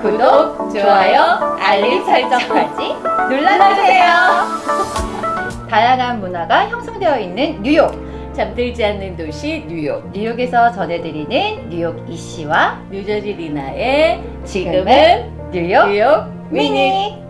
구독, 좋아요, 알림 설정까지 눌러주세요. 다양한 문화가 형성되어 있는 뉴욕. 잠들지 않는 도시 뉴욕. 뉴욕에서 전해드리는 뉴욕 이씨와 뉴저지 리나의 지금은 뉴욕 뉴욕 미니.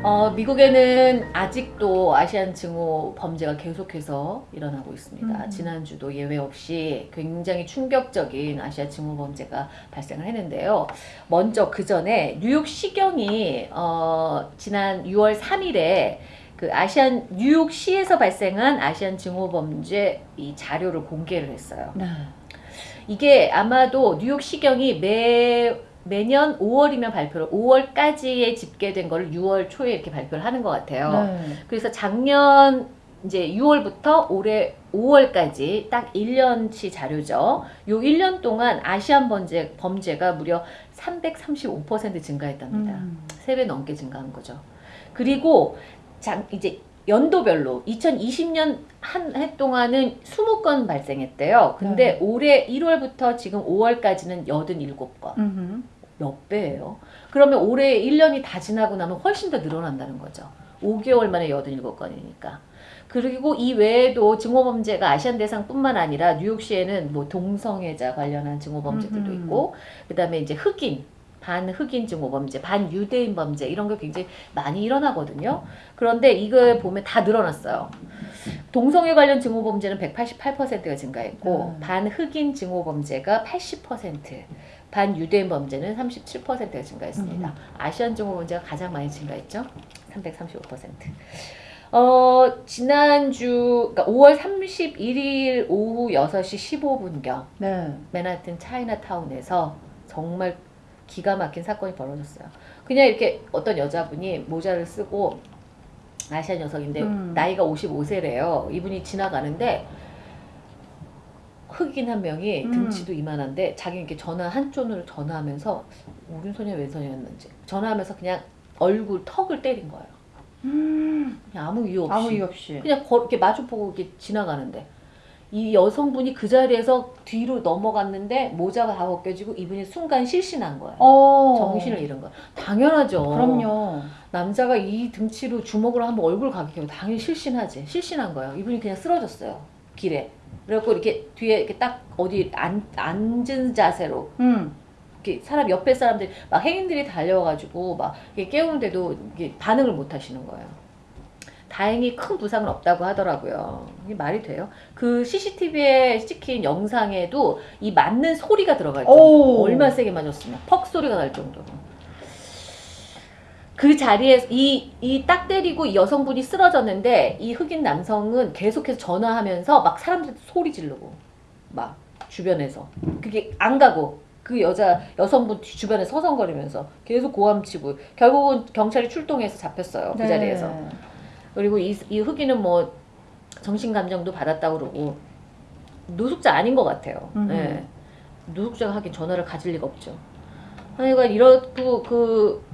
어, 미국에는 아직도 아시안 증오 범죄가 계속해서 일어나고 있습니다. 음. 지난주도 예외 없이 굉장히 충격적인 아시아 증오 범죄가 발생을 했는데요. 먼저 그 전에 뉴욕 시경이 어, 지난 6월 3일에 그 아시안 뉴욕시에서 발생한 아시안 증오 범죄 이 자료를 공개를 했어요. 네. 이게 아마도 뉴욕 시경이 매 매년 5월이면 발표를 5월까지에 집계된 거를 6월 초에 이렇게 발표를 하는 것 같아요. 네. 그래서 작년 이제 6월부터 올해 5월까지 딱 1년치 자료죠. 요 1년 동안 아시안 범죄, 범죄가 무려 335% 증가했답니다. 음. 3배 넘게 증가한 거죠. 그리고 장, 이제 연도별로 2020년 한 해 동안은 20건 발생했대요. 근데 네. 올해 1월부터 지금 5월까지는 87건. 음흠. 몇 배예요? 그러면 올해 1년이 다 지나고 나면 훨씬 더 늘어난다는 거죠. 5개월 만에 87건이니까. 그리고 이 외에도 증오범죄가 아시안 대상뿐만 아니라 뉴욕시에는 뭐 동성애자 관련한 증오범죄들도. 있고, 그 다음에 이제 흑인, 반흑인 증오범죄, 반유대인 범죄 이런 게 굉장히 많이 일어나거든요. 그런데 이걸 보면 다 늘어났어요. 동성애 관련 증오 범죄는 188%가 증가했고, 음. 반흑인 증오 범죄가 80%, 반유대인 범죄는 37%가 증가했습니다. 음. 아시안 증오 범죄가 가장 많이 증가했죠. 335%. 어, 지난주, 그러니까 5월 31일 오후 6시 15분경, 네. 맨하튼 차이나타운에서 정말 기가 막힌 사건이 벌어졌어요. 그냥 이렇게 어떤 여자분이 모자를 쓰고, 아시안 여성인데, 음. 나이가 55세래요. 이분이 지나가는데, 흑인 한 명이 음. 등치도 이만한데 자기 이렇게 전화 한 쪽으로 전화하면서 오른손이야 왼손이었는지 전화하면서 그냥 얼굴 턱을 때린 거예요. 음. 아무 이유 없이. 아무 이유 없이. 그냥 걸, 이렇게 마주보고 이렇게 지나가는데 이 여성분이 그 자리에서 뒤로 넘어갔는데 모자가 다 벗겨지고 이분이 순간 실신한 거예요. 어. 정신을 잃은 거야. 당연하죠. 그럼요. 남자가 이 등치로 주먹으로 한번 얼굴 가격하면 당연히 실신하지. 실신한 거예요. 이분이 그냥 쓰러졌어요. 길에. 그래갖고 이렇게 뒤에 이렇게 딱 어디 앉, 앉은 자세로 음. 이렇게 사람 옆에 사람들이 막 행인들이 달려와가지고 막 깨우는데도 반응을 못 하시는 거예요. 다행히 큰 부상은 없다고 하더라고요. 이게 말이 돼요? 그 CCTV에 찍힌 영상에도 이 맞는 소리가 들어가 있죠. 오. 얼마나 세게 맞았으면 퍽 소리가 날 정도로. 그 자리에 이 이 딱 때리고 이 여성분이 쓰러졌는데 이 흑인 남성은 계속해서 전화하면서 막 사람들 소리 지르고 막 주변에서 그게 안 가고 그 여자 여성분 뒤- 주변에 서성거리면서 계속 고함치고 결국은 경찰이 출동해서 잡혔어요 그 네. 자리에서 그리고 이, 이 흑인은 뭐 정신 감정도 받았다고 그러고 노숙자 아닌 것 같아요. 음. 예. 노숙자가 하긴 전화를 가질 리가 없죠. 하여간 이렇고 그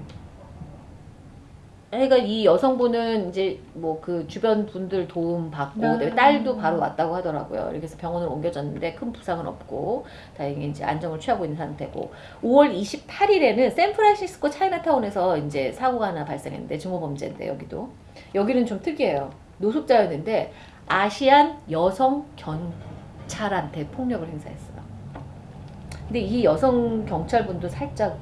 하여간 이 여성분은 이제 뭐 그 주변 분들 도움 받고 네. 딸도 바로 왔다고 하더라고요. 이렇게 해서 병원을 옮겨졌는데 큰 부상은 없고 다행히 이제 안정을 취하고 있는 상태고 5월 28일에는 샌프란시스코 차이나타운에서 이제 사고가 하나 발생했는데 증오 범죄인데 여기도 여기는 좀 특이해요. 노숙자였는데 아시안 여성 경찰한테 폭력을 행사했어요. 근데 이 여성 경찰분도 살짝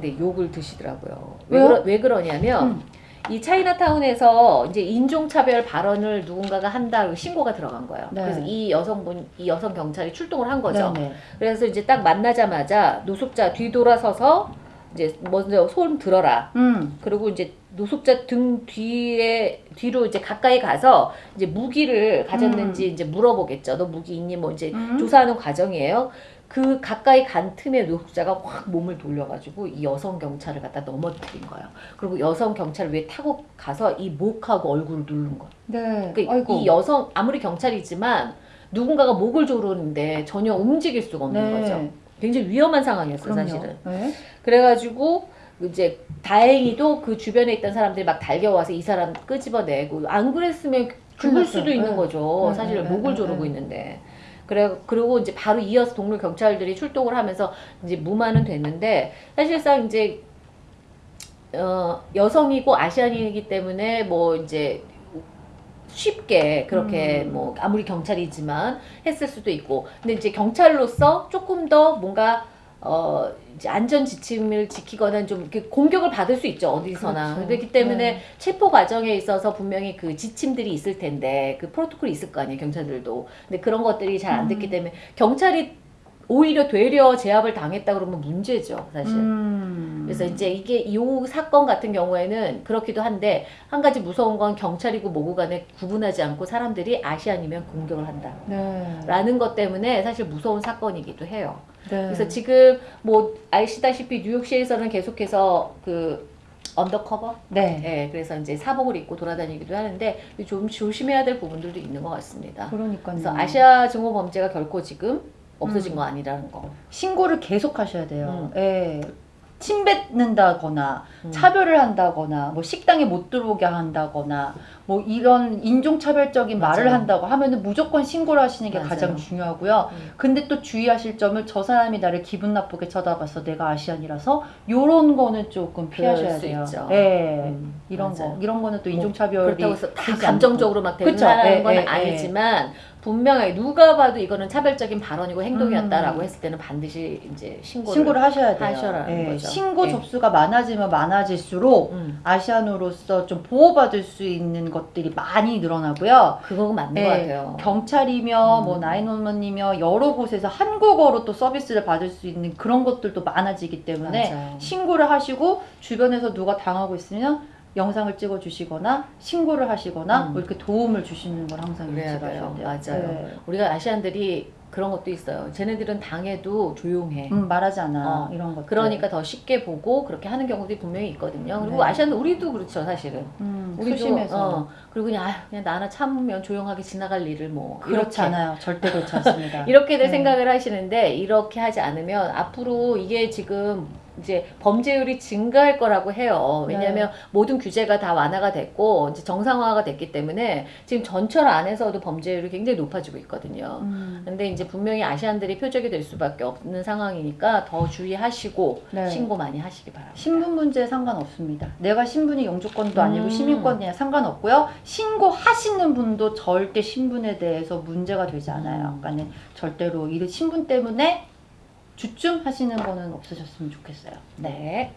근데 욕을 드시더라고요. 왜? 그러, 왜 그러냐면 음. 이 차이나타운에서 이제 인종차별 발언을 누군가가 한다 고 신고가 들어간 거예요. 네. 그래서 이 여성분, 이 여성 경찰이 출동을 한 거죠. 네네. 그래서 이제 딱 만나자마자 노숙자 뒤돌아서서 이제 먼저 손 들어라. 음. 그리고 이제 노숙자 등 뒤에 뒤로 이제 가까이 가서 이제 무기를 가졌는지 이제 물어보겠죠. 너 무기 있니? 뭐 이제 음. 조사하는 과정이에요. 그 가까이 간 틈에 노숙자가 확 몸을 돌려가지고 이 여성 경찰을 갖다 넘어뜨린 거예요. 그리고 여성 경찰 위에 타고 가서 이 목하고 얼굴을 누른 거예요. 네. 그러니까. 이 여성 아무리 경찰이지만 누군가가 목을 조르는데 전혀 움직일 수가 없는 네. 거죠. 굉장히 위험한 상황이었어요, 그럼요. 사실은. 네. 그래가지고 이제 다행히도 그 주변에 있던 사람들이 막 달려와서 이 사람 끄집어내고 안 그랬으면 죽을 수도. 있는 네. 거죠. 네, 사실 네, 목을 네, 조르고 네. 있는데. 그래 그리고 이제 바로 이어서 동료 경찰들이 출동을 하면서 이제 무마는 됐는데 사실상 이제 어, 여성이고 아시안이기 때문에 뭐 이제 쉽게 그렇게 음. 뭐 아무리 경찰이지만 했을 수도 있고 근데 이제 경찰로서 조금 더 뭔가 어 이제 안전 지침을 지키거나 좀 이렇게 공격을 받을 수 있죠 어디서나 그렇죠. 그렇기 때문에 네. 체포 과정에 있어서 분명히 그 지침들이 있을 텐데 그 프로토콜이 있을 거 아니에요 경찰들도 근데 그런 것들이 잘안 음. 됐기 때문에 경찰이 오히려 되려 제압을 당했다 그러면 문제죠 사실 음. 그래서 이제 이게 이 사건 같은 경우에는 그렇기도 한데 한 가지 무서운 건 경찰이고 뭐고 간에 구분하지 않고 사람들이 아시안이면 공격을 한다. 네. 라는 것 때문에 사실 무서운 사건이기도 해요. 네. 그래서 지금 뭐 아시다시피 뉴욕시에서는 계속해서 그 undercover? 네. 예, 그래서 이제 사복을 입고 돌아다니기도 하는데 좀 조심해야 될 부분들도 있는 것 같습니다. 그러니까요. 그래서 아시아 증오 범죄가 결코 지금 없어진 음. 거 아니라는 거. 신고를 계속 하셔야 돼요. 음. 예. 침뱉는다거나 음. 차별을 한다거나 뭐 식당에 못 들어오게 한다거나 뭐 이런 인종차별적인 말을 맞아요. 한다고 하면은 무조건 신고를 하시는 게 맞아요. 가장 중요하고요. 음. 근데 또 주의하실 점은 저 사람이 나를 기분 나쁘게 쳐다봐서 내가 아시안이라서 요런 거는 조금 피하셔야 수 돼요. 있죠. 예. 음, 이런 맞아요. 거 이런 거는 또뭐 인종차별이 그렇다고 해서 다 감정적으로 막? 대응하는 예, 건 예, 예. 아니지만 분명하게 누가 봐도 이거는 차별적인 발언이고 행동이었다라고 음. 했을 때는 반드시 이제 신고를, 신고를 하셔야 돼요. 하셔라는 예, 거죠. 신고 예. 접수가 많아지면 많아질수록 음, 아시안으로서 좀 보호받을 수 있는 것들이 많이 늘어나고요. 그거 맞는 예, 것 같아요. 경찰이며 음. 뭐 나인원원이며 여러 곳에서 한국어로 또 서비스를 받을 수 있는 그런 것들도 많아지기 때문에 맞아요. 신고를 하시고 주변에서 누가 당하고 있으면 영상을 찍어 주시거나 신고를 하시거나 음. 뭐 이렇게 도움을 주시는 걸 항상 돼요. 돼요. 맞아요. 네. 우리가 아시안들이 그런 것도 있어요. 쟤네들은 당해도 조용해. 음, 말하지 않아 어, 이런 것들. 그러니까 더 쉽게 보고 그렇게 하는 경우들이 분명히 있거든요. 그리고 네. 아시안들 우리도 그렇죠, 사실은. 음, 우리도 소심해서 어, 그리고 그냥 아, 그냥 나나 참으면 조용하게 지나갈 일을 뭐 그렇지 않아요. 절대 그렇지 않습니다. 이렇게들 네. 생각을 하시는데 이렇게 하지 않으면 앞으로 이게 지금 이제 범죄율이 증가할 거라고 해요. 왜냐하면 모든 규제가 다 완화가 됐고 이제 정상화가 됐기 때문에 지금 전철 안에서도 범죄율이 굉장히 높아지고 있거든요. 음, 근데 이제 분명히 아시안들이 표적이 될 수밖에 없는 상황이니까 더 주의하시고 네. 신고 많이 하시기 바랍니다. 신분 문제에 상관없습니다. 내가 신분이 영주권도 아니고 음. 시민권이나 상관없고요. 신고하시는 분도 절대 신분에 대해서 문제가 되지 않아요. 음. 그러니까는 절대로 이 신분 때문에 주춤하시는 거는 없으셨으면 좋겠어요. 네. 네.